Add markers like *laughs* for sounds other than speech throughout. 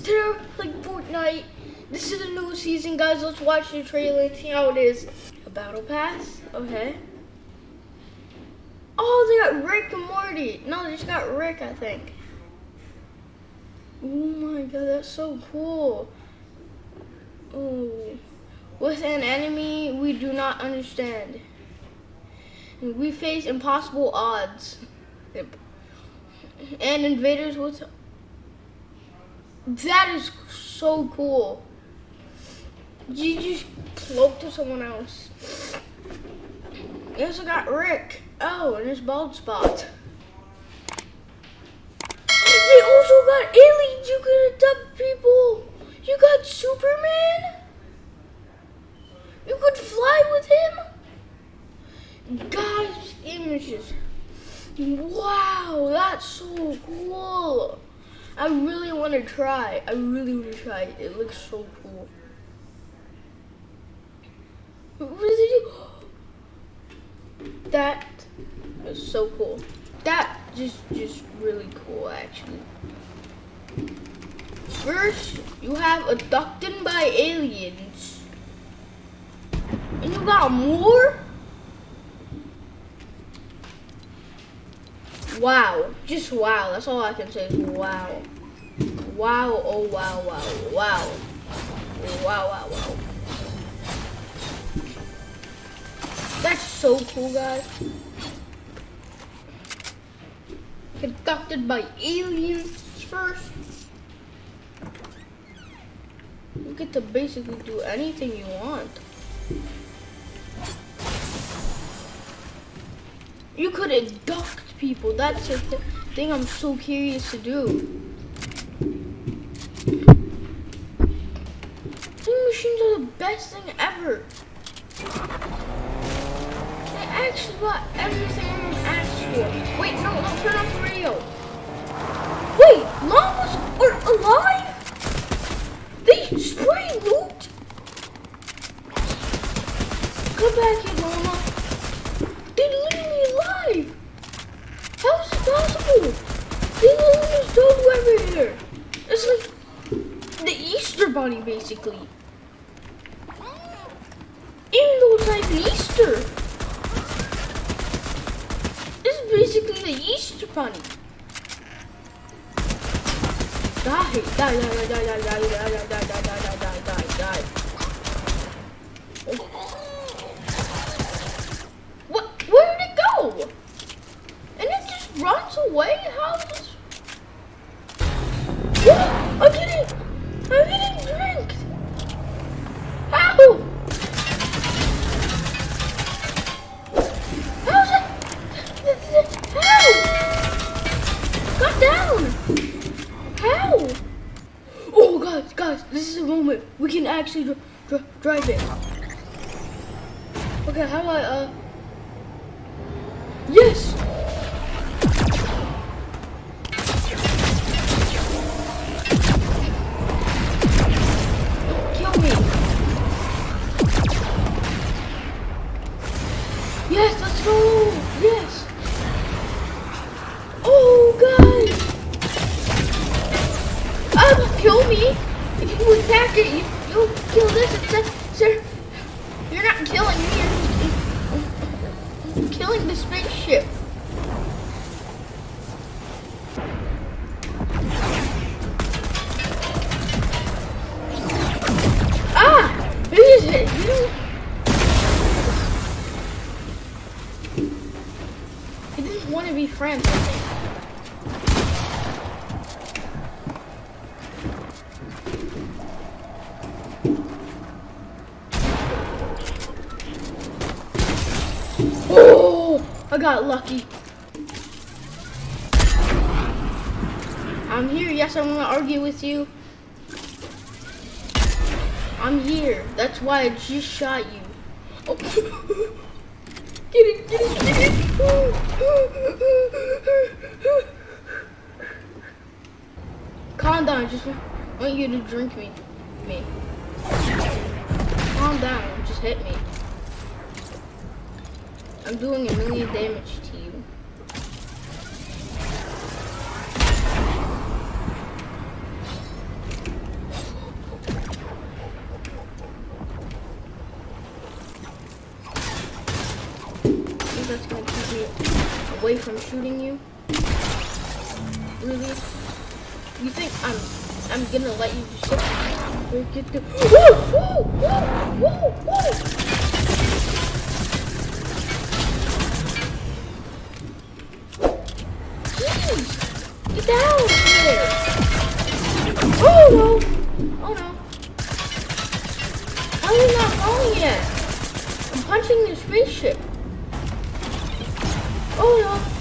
guys, like Fortnite. This is a new season, guys. Let's watch the trailer and see how it is. A battle pass, okay. Oh, they got Rick and Morty. No, they just got Rick, I think. Oh my god, that's so cool. Oh, with an enemy we do not understand. We face impossible odds. And invaders with that is so cool. You just cloak to someone else. You also got Rick. Oh, and his bald spot. They also got aliens. You could adopt people. You got Superman. You could fly with him. Guys, images. Wow, that's so cool. I really want to try. I really want to try. It looks so cool. What did it do? That is so cool. That just just really cool actually. First, you have abducted by aliens. And you got more? Wow. Just wow. That's all I can say is wow. Wow. Oh, wow, wow, wow. Wow, wow, wow. That's so cool, guys. Conducted by aliens first. You get to basically do anything you want. You could abduct people. That's the th thing I'm so curious to do. These machines are the best thing ever. They actually got everything I'm asked for. Wait, no, don't turn off the radio. Wait, llamas are alive? They spray loot? Come back here, llama. They're literally alive. How is it possible? They literally stole over here. It's like the Basically. Though it's like Easter. This is basically the Easter Bunny. Die, die, die, die, die, die, die, die, die, die, die, die. What? Where did it go? And it just runs away? How is this? What? I'm getting, I'm getting drinked. How? How's it? How? Got down. How? Oh, guys, guys, this is a moment. We can actually dr dr drive it. Okay, how do I, uh... Yes! Kill me! Yes, let's go! Yes! Oh, guys! Um, kill me! If you attack it, you, you'll kill this instead. Sir, you're not killing me, you're killing the spaceship. Ah! Who is it? You. He didn't want to be friends with me. Oh, I got lucky. I'm here. Yes, I'm gonna argue with you. I'm here. That's why I just shot you. Oh. *laughs* Get it, get it, get it. Calm down. I just want you to drink me. Me. Calm down. Just hit me. I'm doing a million damage to you. That's gonna keep me away from shooting you. Really? You think I'm I'm gonna let you just get the Get down there! Oh no! Oh no! How are you not falling yet? I'm punching the spaceship. Oh no!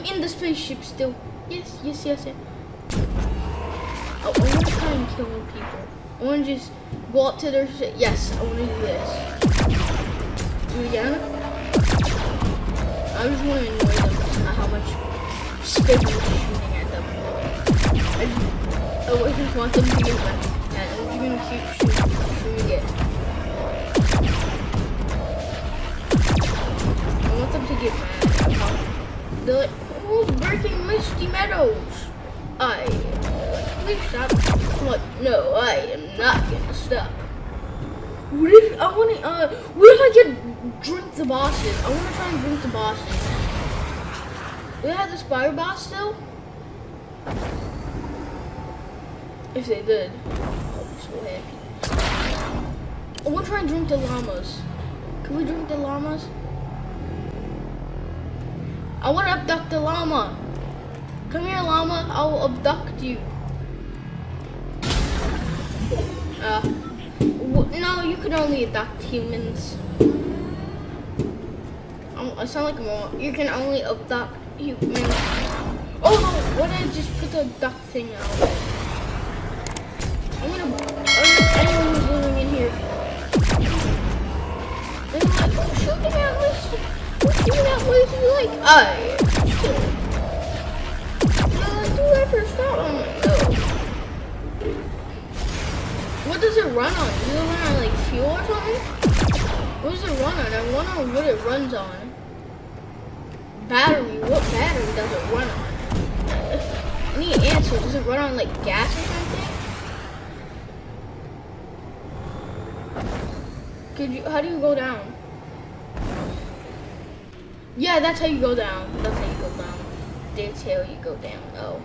I'm in the spaceship still. Yes! Yes! Yes! yes. Oh, I want to try and kill people. I want to just go up to their shit. Yes! I want to do this. Do it again. I just want to annoy them at how much spit I'm shooting at them. I just, I just want them to get back and I'm just gonna keep shooting, shooting it. I want them to get mad like, who's breaking Misty Meadows? I like, please stop. Like, no, I am not gonna stop. What if I wanna uh what if I get drink the bosses? I wanna try and drink the bosses. They have the spider boss still? If they did, I'll be so happy. I want to try and drink the llamas. Can we drink the llamas? I want to abduct the llama. Come here, llama. I'll abduct you. Uh, no, you can only abduct humans. I'm, I sound like a mom. You can only abduct humans. Oh no! What did I just put the duck thing out? I'm gonna. No. What does it run on? Does it run on like fuel or something? What does it run on? I wonder what it runs on. Battery. What battery does it run on? I need an answer. Does it run on like gas or something? Could you? How do you go down? Yeah, that's how you go down. That's how you go down. That's how you go down. Oh.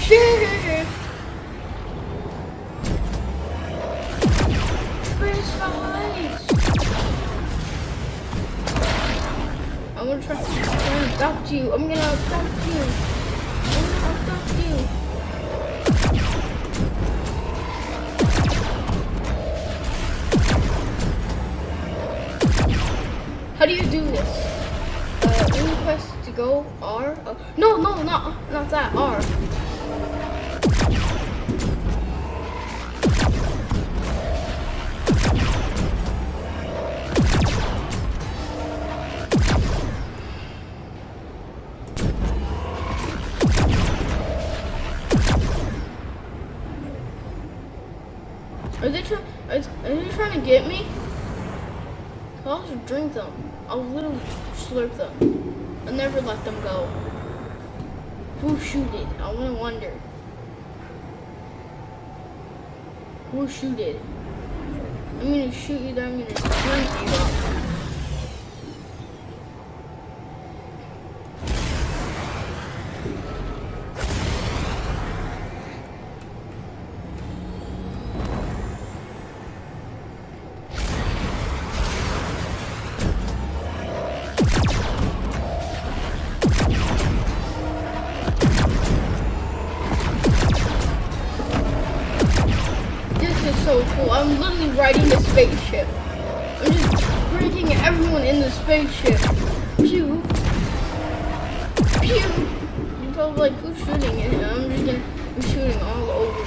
*laughs* I'm gonna try, gonna abduct you. I'm gonna abduct you. I'm gonna abduct you. Do you do this? Uh, you press to go R. Uh, no, no, not not that R. Are they trying? Are, are they trying to get me? I'll just drink them. I'll literally slurp them. I'll never let them go. Who shoot it? I want to wonder. Who shoot it? I'm gonna shoot you, then I'm gonna drink you. Riding the spaceship. I'm just breaking everyone in the spaceship. Pew. Pew. I'm probably like, who's shooting it? And I'm just gonna be shooting all over.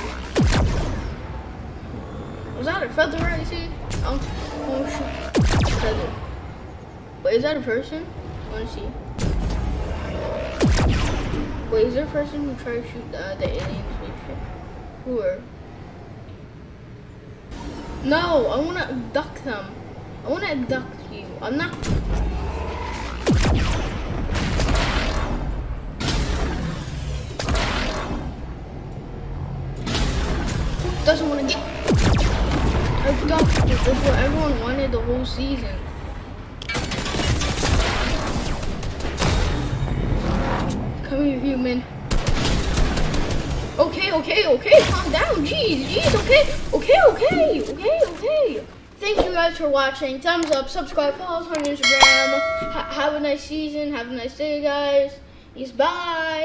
Was that a feather I see? Oh, oh shoot. Feather. Wait, is that a person? I wanna see. Wait, is there a person who tried to shoot the, the alien spaceship? Who are? No, I want to abduct them. I want to abduct you. I'm not. Doesn't want to get abducted? That's what everyone wanted the whole season. Come here, human. Okay, okay, okay, calm down. Jeez, jeez, okay, okay, okay, okay, okay. Thank you guys for watching. Thumbs up, subscribe, follow us on Instagram. Ha have a nice season. Have a nice day, guys. Peace, bye.